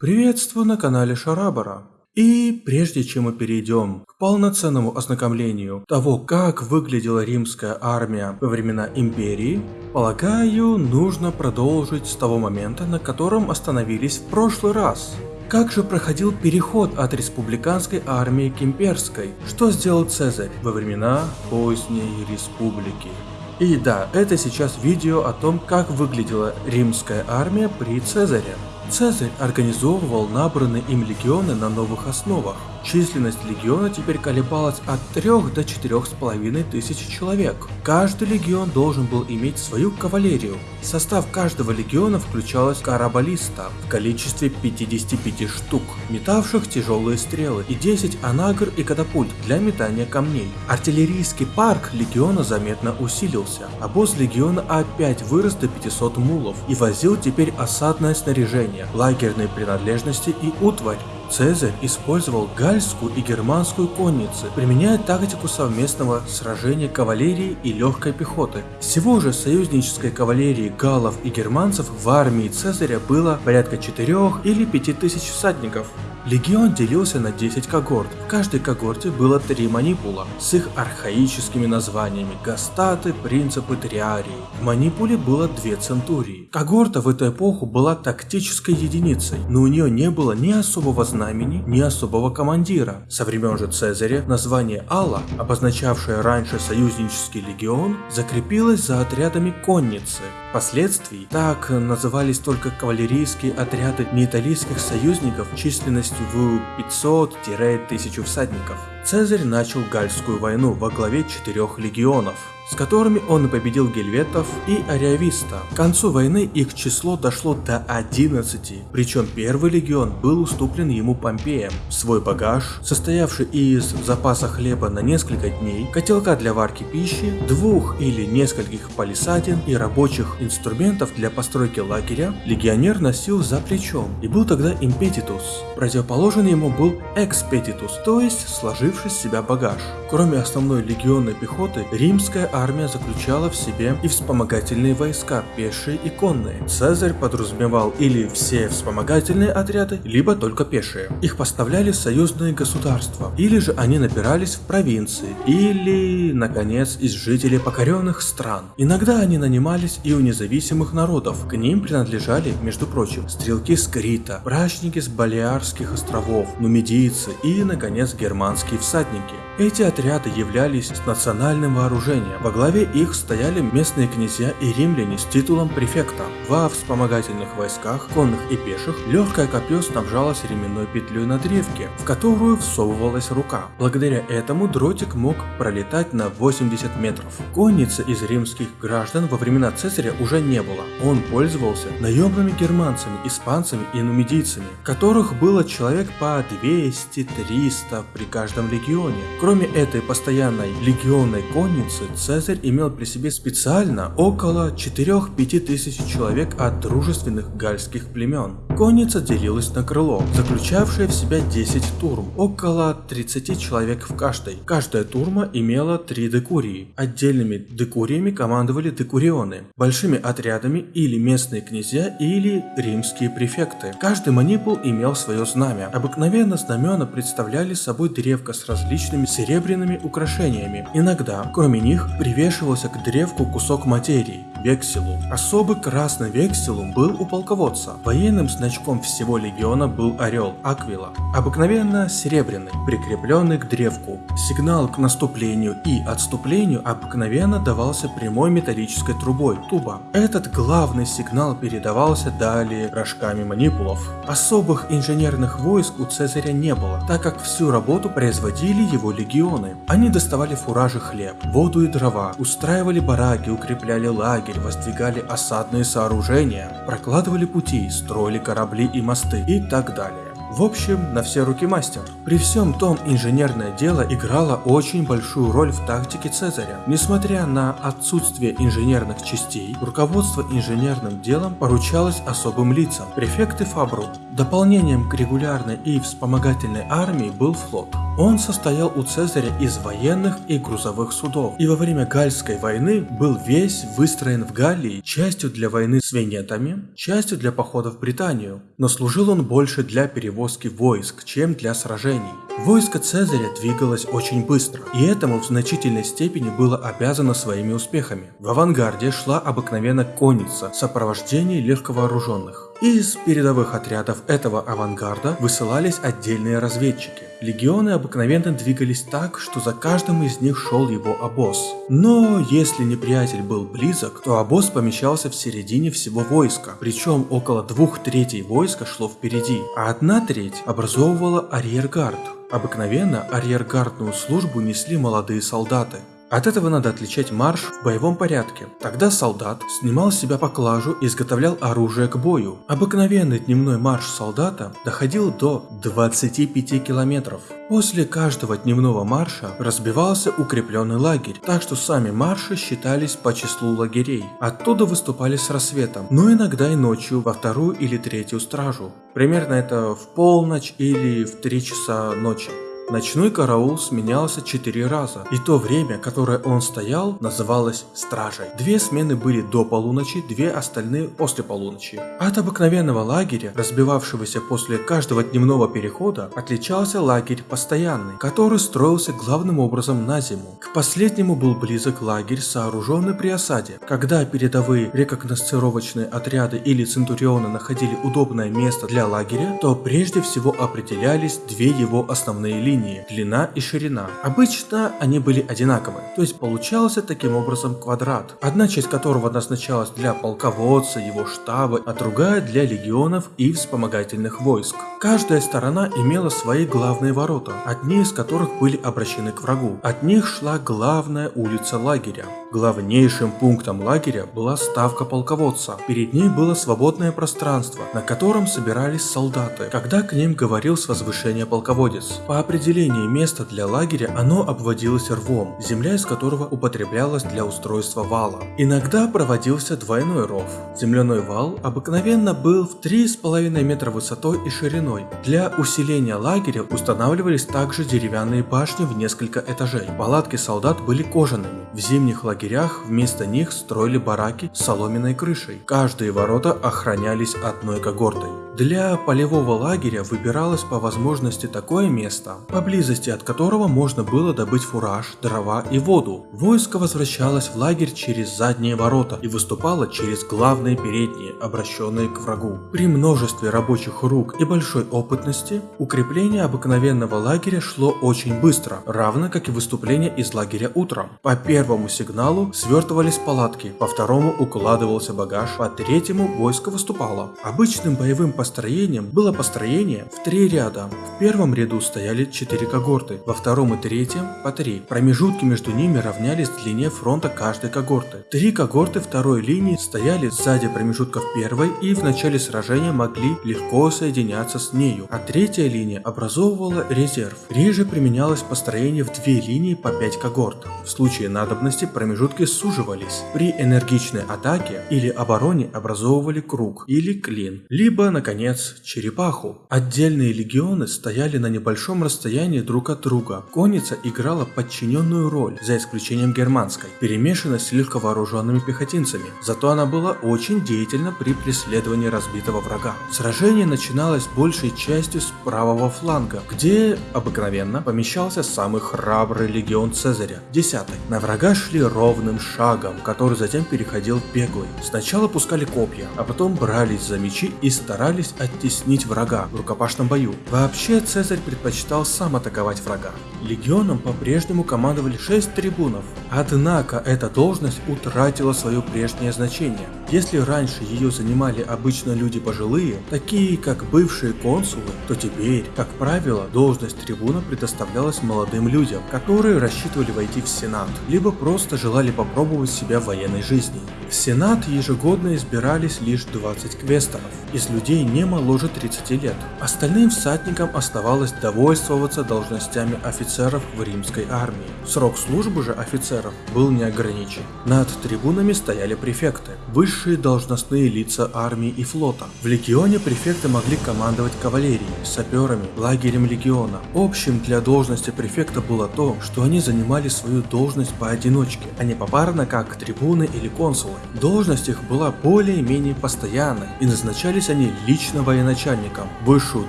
Приветствую на канале Шарабара. И прежде чем мы перейдем к полноценному ознакомлению того, как выглядела римская армия во времена империи, полагаю, нужно продолжить с того момента, на котором остановились в прошлый раз. Как же проходил переход от республиканской армии к имперской? Что сделал Цезарь во времена поздней республики? И да, это сейчас видео о том, как выглядела римская армия при Цезаре. Цезарь организовывал набранные им легионы на новых основах. Численность легиона теперь колебалась от 3 до 4,5 тысяч человек. Каждый легион должен был иметь свою кавалерию. Состав каждого легиона включалась карабалиста в количестве 55 штук, метавших тяжелые стрелы, и 10 анагр и катапульт для метания камней. Артиллерийский парк легиона заметно усилился. Обоз легиона опять вырос до 500 мулов и возил теперь осадное снаряжение, лагерные принадлежности и утварь. Цезарь использовал гальскую и германскую конницы, применяя тактику совместного сражения кавалерии и легкой пехоты. Всего же союзнической кавалерии галлов и германцев в армии Цезаря было порядка 4 или 5 тысяч всадников. Легион делился на 10 когорт. В каждой когорте было три манипула с их архаическими названиями Гастаты, Принципы, Триарии. В манипуле было две центурии. Когорта в эту эпоху была тактической единицей, но у нее не было ни особого знамени, ни особого командира. Со времен же Цезаря название Алла, обозначавшее раньше союзнический легион, закрепилось за отрядами конницы. Впоследствии так назывались только кавалерийские отряды неиталийских союзников численностью в 500-1000 всадников. Цезарь начал Гальскую войну во главе четырех легионов с которыми он победил гельветов и ариависта. К концу войны их число дошло до 11, причем первый легион был уступлен ему Помпеем. Свой багаж, состоявший из запаса хлеба на несколько дней, котелка для варки пищи, двух или нескольких палисадин и рабочих инструментов для постройки лагеря, легионер носил за плечом и был тогда импетитус. Противоположен ему был экспетитус, то есть сложивший с себя багаж. Кроме основной легионной пехоты, римская армия заключала в себе и вспомогательные войска, пешие и конные. Цезарь подразумевал или все вспомогательные отряды, либо только пешие. Их поставляли союзные государства, или же они набирались в провинции, или, наконец, из жителей покоренных стран. Иногда они нанимались и у независимых народов. К ним принадлежали, между прочим, стрелки с Крита, брачники с Балиарских островов, нумидийцы и, наконец, германские всадники. Эти отряды являлись национальным вооружением. Во главе их стояли местные князья и римляне с титулом префекта. Во вспомогательных войсках, конных и пеших, легкое копье снабжалось ременной петлей на древке, в которую всовывалась рука. Благодаря этому дротик мог пролетать на 80 метров. Конницы из римских граждан во времена Цезаря уже не было. Он пользовался наемными германцами, испанцами и нумидийцами, которых было человек по 200-300 при каждом легионе. Кроме этой постоянной легионной конницы, Цезарь имел при себе специально около 4-5 тысяч человек от дружественных гальских племен. Конница делилась на крыло, заключавшее в себя 10 турм, около 30 человек в каждой. Каждая турма имела 3 декурии. Отдельными декуриями командовали декурионы, большими отрядами или местные князья или римские префекты. Каждый манипул имел свое знамя. Обыкновенно знамена представляли собой древко с различными серебряными украшениями. Иногда, кроме них, привешивался к древку кусок материи – векселу. Особый красный векселум был у полководца. Военным значком всего легиона был орел – аквила. Обыкновенно серебряный, прикрепленный к древку. Сигнал к наступлению и отступлению обыкновенно давался прямой металлической трубой – туба. Этот главный сигнал передавался далее рожками манипулов. Особых инженерных войск у Цезаря не было, так как всю работу производили его легионы. Они доставали фуражи хлеб, воду и дрова, устраивали бараки, укрепляли лагерь, воздвигали осадные сооружения, прокладывали пути, строили корабли и мосты и так далее. В общем, на все руки мастер. При всем том, инженерное дело играло очень большую роль в тактике Цезаря. Несмотря на отсутствие инженерных частей, руководство инженерным делом поручалось особым лицам – префекты Фабру. Дополнением к регулярной и вспомогательной армии был флот. Он состоял у Цезаря из военных и грузовых судов, и во время Гальской войны был весь выстроен в Галлии частью для войны с венетами, частью для похода в Британию, но служил он больше для перевозки войск, чем для сражений. Войско Цезаря двигалось очень быстро, и этому в значительной степени было обязано своими успехами. В авангарде шла обыкновенно конница в сопровождении легковооруженных. Из передовых отрядов этого авангарда высылались отдельные разведчики. Легионы обыкновенно двигались так, что за каждым из них шел его обоз. Но если неприятель был близок, то обоз помещался в середине всего войска, причем около двух третей войска шло впереди, а одна треть образовывала арьергард. Обыкновенно арьергардную службу несли молодые солдаты. От этого надо отличать марш в боевом порядке. Тогда солдат снимал с себя поклажу и изготовлял оружие к бою. Обыкновенный дневной марш солдата доходил до 25 километров. После каждого дневного марша разбивался укрепленный лагерь, так что сами марши считались по числу лагерей. Оттуда выступали с рассветом, но иногда и ночью во вторую или третью стражу. Примерно это в полночь или в 3 часа ночи. Ночной караул сменялся четыре раза, и то время, которое он стоял, называлось стражей. Две смены были до полуночи, две остальные после полуночи. От обыкновенного лагеря, разбивавшегося после каждого дневного перехода, отличался лагерь постоянный, который строился главным образом на зиму. К последнему был близок лагерь, сооруженный при осаде. Когда передовые рекогносцировочные отряды или центурионы находили удобное место для лагеря, то прежде всего определялись две его основные линии линии, длина и ширина. Обычно они были одинаковы, то есть получался таким образом квадрат, одна часть которого назначалась для полководца, его штаба, а другая для легионов и вспомогательных войск. Каждая сторона имела свои главные ворота, одни из которых были обращены к врагу. От них шла главная улица лагеря. Главнейшим пунктом лагеря была ставка полководца. Перед ней было свободное пространство, на котором собирались солдаты, когда к ним говорил с возвышения полководец. По определению места для лагеря оно обводилось рвом, земля из которого употреблялась для устройства вала. Иногда проводился двойной ров. Земляной вал обыкновенно был в 3,5 метра высотой и шириной. Для усиления лагеря устанавливались также деревянные башни в несколько этажей. Палатки солдат были кожаными. В зимних лагерях вместо них строили бараки с соломенной крышей. Каждые ворота охранялись одной когортой. Для полевого лагеря выбиралось по возможности такое место, поблизости от которого можно было добыть фураж, дрова и воду. Войско возвращалось в лагерь через задние ворота и выступало через главные передние, обращенные к врагу. При множестве рабочих рук и большой опытности, укрепление обыкновенного лагеря шло очень быстро, равно как и выступление из лагеря утром. По первому сигналу свертывались палатки, по второму укладывался багаж, по третьему войско выступало. Обычным боевым построением построением было построение в три ряда. В первом ряду стояли четыре когорты, во втором и третьем по три. Промежутки между ними равнялись длине фронта каждой когорты. Три когорты второй линии стояли сзади промежутков первой и в начале сражения могли легко соединяться с нею, а третья линия образовывала резерв. Реже применялось построение в две линии по пять когорт. В случае надобности промежутки суживались. При энергичной атаке или обороне образовывали круг или клин, либо, наконец, наконец, черепаху. Отдельные легионы стояли на небольшом расстоянии друг от друга. Конница играла подчиненную роль, за исключением германской, перемешанной с легковооруженными пехотинцами. Зато она была очень деятельна при преследовании разбитого врага. Сражение начиналось большей частью с правого фланга, где обыкновенно помещался самый храбрый легион Цезаря, 10 На врага шли ровным шагом, который затем переходил в беглый. Сначала пускали копья, а потом брались за мечи и старались старались оттеснить врага в рукопашном бою. Вообще Цезарь предпочитал сам атаковать врага. Легионом по-прежнему командовали 6 трибунов, однако эта должность утратила свое прежнее значение. Если раньше ее занимали обычно люди пожилые, такие как бывшие консулы, то теперь, как правило, должность трибуна предоставлялась молодым людям, которые рассчитывали войти в Сенат, либо просто желали попробовать себя в военной жизни. В Сенат ежегодно избирались лишь 20 квесторов, из людей не моложе 30 лет. Остальным всадникам оставалось довольствоваться должностями офицеров в римской армии. Срок службы же офицеров был не ограничен. Над трибунами стояли префекты, высшие должностные лица армии и флота. В легионе префекты могли командовать кавалерией, саперами, лагерем легиона. Общим для должности префекта было то, что они занимали свою должность поодиночке, а не попарно как трибуны или консулы. Должность их была более-менее постоянной, и назначались они лично военачальником. Высшую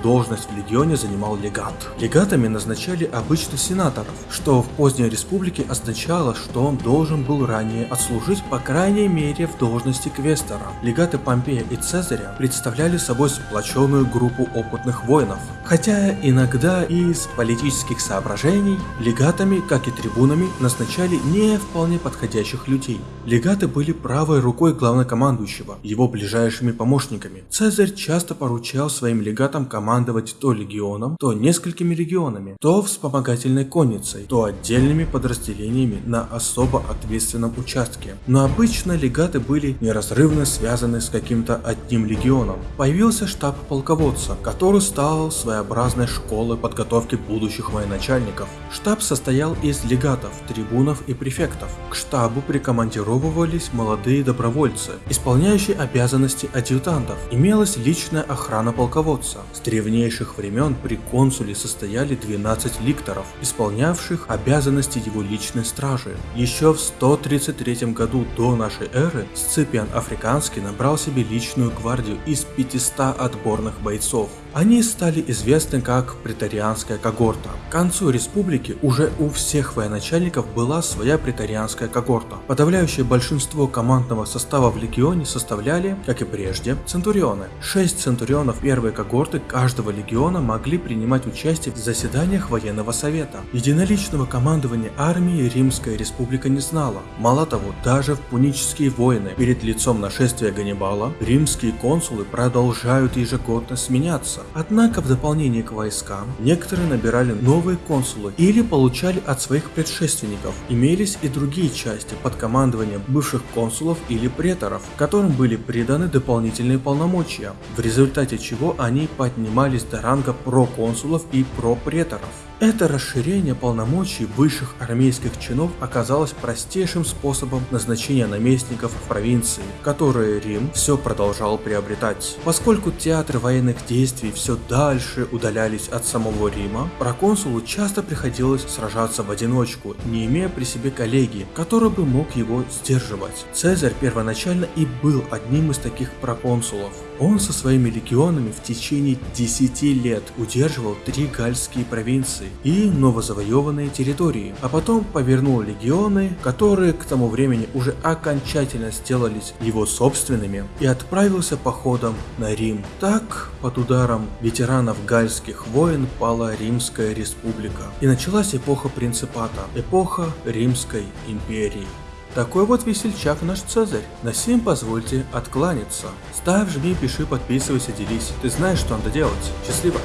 должность в легионе занимал легат. Легатами назначали обычно сенаторов, что в поздней республике означало, что он должен был ранее отслужить по крайней мере в должности квестера. Легаты Помпея и Цезаря представляли собой сплоченную группу опытных воинов, хотя иногда из политических соображений легатами, как и трибунами, назначали не вполне подходящих людей. Легаты были правой рукой главнокомандующего, его ближайшими помощниками. Цезарь часто поручал своим легатам командовать то легионом, то несколькими легионами, то вспомогательной конницей, то отдельными подразделениями на особо ответственном участке. Но обычно легаты были неразрывно связаны с каким-то одним легионом. Появился штаб полководца, который стал своеобразной школой подготовки будущих военачальников. Штаб состоял из легатов, трибунов и префектов. К штабу прикомандировывались молодые добровольцы, исполняющие обязанности адъютантов. Имелась личная охрана полководца. С древнейших времен при консуле состояли 12 ликторов, исполнявших обязанности его личной стражи. Еще в 133 году до нашей эры Сципиан Африканский набрал себе личную гвардию из 500 отборных бойцов. Они стали известны как претарианская когорта. К концу республики уже у всех военачальников была своя претарианская когорта. Подавляющее большинство командного состава в легионе составляли, как и прежде, центурионы. Шесть центурионов первой когорты каждого легиона могли принимать участие в заседаниях военного совета. Единоличного командования армией Римская республика не знала. Мало того, даже в пунические войны перед лицом нашествия Ганнибала римские консулы продолжают ежегодно сменяться. Однако в дополнение к войскам, некоторые набирали новые консулы или получали от своих предшественников. Имелись и другие части под командованием бывших консулов или преторов, которым были приданы дополнительные полномочия, в результате чего они поднимались до ранга проконсулов и пропреторов. Это расширение полномочий высших армейских чинов оказалось простейшим способом назначения наместников в провинции, которые Рим все продолжал приобретать. Поскольку театры военных действий все дальше удалялись от самого Рима, проконсулу часто приходилось сражаться в одиночку, не имея при себе коллеги, который бы мог его сдерживать. Цезарь первоначально и был одним из таких проконсулов. Он со своими легионами в течение 10 лет удерживал три гальские провинции и новозавоеванные территории, а потом повернул легионы, которые к тому времени уже окончательно сделались его собственными, и отправился походом на Рим. Так, под ударом ветеранов гальских войн пала Римская республика, и началась эпоха принципата, эпоха Римской империи. Такой вот весельчак наш Цезарь. На сим позвольте откланяться. Ставь, жми, пиши, подписывайся, делись. Ты знаешь, что надо делать. Счастливо!